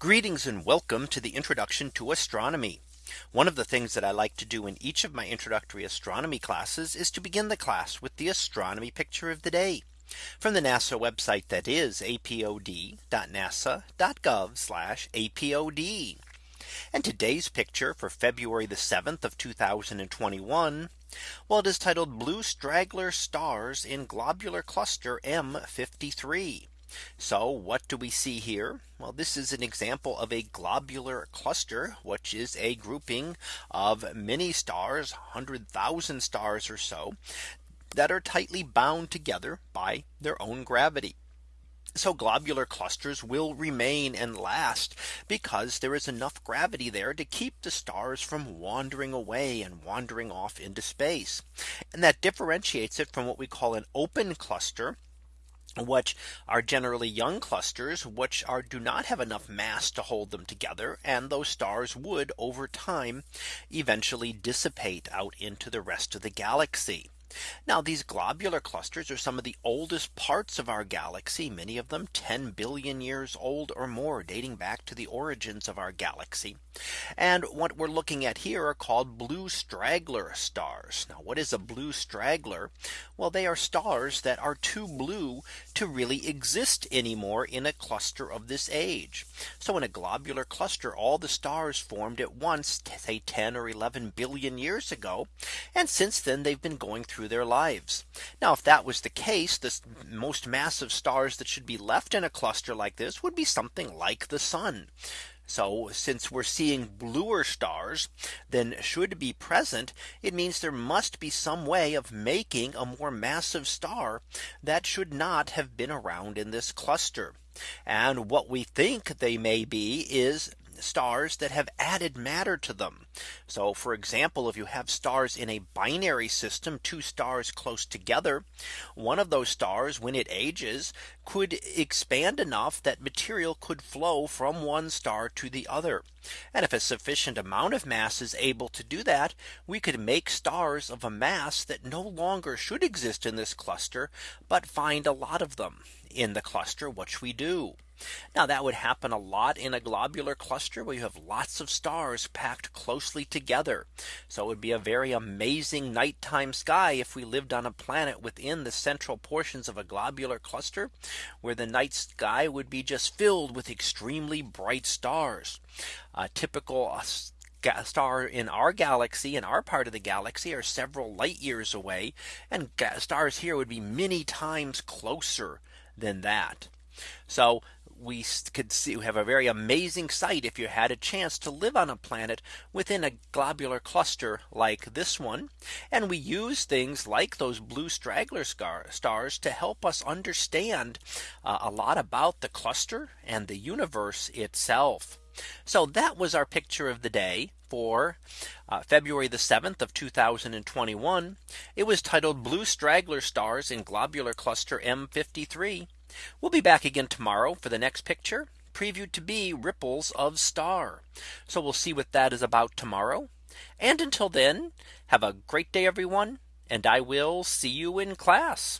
Greetings and welcome to the introduction to astronomy. One of the things that I like to do in each of my introductory astronomy classes is to begin the class with the astronomy picture of the day from the NASA website that is apod.nasa.gov apod. And today's picture for February the 7th of 2021. Well, it is titled blue straggler stars in globular cluster M53. So what do we see here? Well, this is an example of a globular cluster, which is a grouping of many stars, 100,000 stars or so, that are tightly bound together by their own gravity. So globular clusters will remain and last because there is enough gravity there to keep the stars from wandering away and wandering off into space. And that differentiates it from what we call an open cluster which are generally young clusters which are do not have enough mass to hold them together and those stars would over time eventually dissipate out into the rest of the galaxy. Now these globular clusters are some of the oldest parts of our galaxy, many of them 10 billion years old or more dating back to the origins of our galaxy. And what we're looking at here are called blue straggler stars. Now what is a blue straggler? Well, they are stars that are too blue to really exist anymore in a cluster of this age. So in a globular cluster, all the stars formed at once, say 10 or 11 billion years ago. And since then, they've been going through through their lives. Now, if that was the case, the most massive stars that should be left in a cluster like this would be something like the sun. So since we're seeing bluer stars than should be present, it means there must be some way of making a more massive star that should not have been around in this cluster. And what we think they may be is stars that have added matter to them. So for example, if you have stars in a binary system, two stars close together, one of those stars when it ages could expand enough that material could flow from one star to the other. And if a sufficient amount of mass is able to do that, we could make stars of a mass that no longer should exist in this cluster, but find a lot of them in the cluster, which we do. Now that would happen a lot in a globular cluster where you have lots of stars packed closely together. So it would be a very amazing nighttime sky if we lived on a planet within the central portions of a globular cluster where the night sky would be just filled with extremely bright stars. A typical uh, star in our galaxy in our part of the galaxy are several light years away and stars here would be many times closer than that. So we could see we have a very amazing sight if you had a chance to live on a planet within a globular cluster like this one. And we use things like those blue straggler stars to help us understand uh, a lot about the cluster and the universe itself. So that was our picture of the day for uh, February the 7th of 2021. It was titled blue straggler stars in globular cluster M53. We'll be back again tomorrow for the next picture previewed to be ripples of star. So we'll see what that is about tomorrow. And until then, have a great day, everyone. And I will see you in class.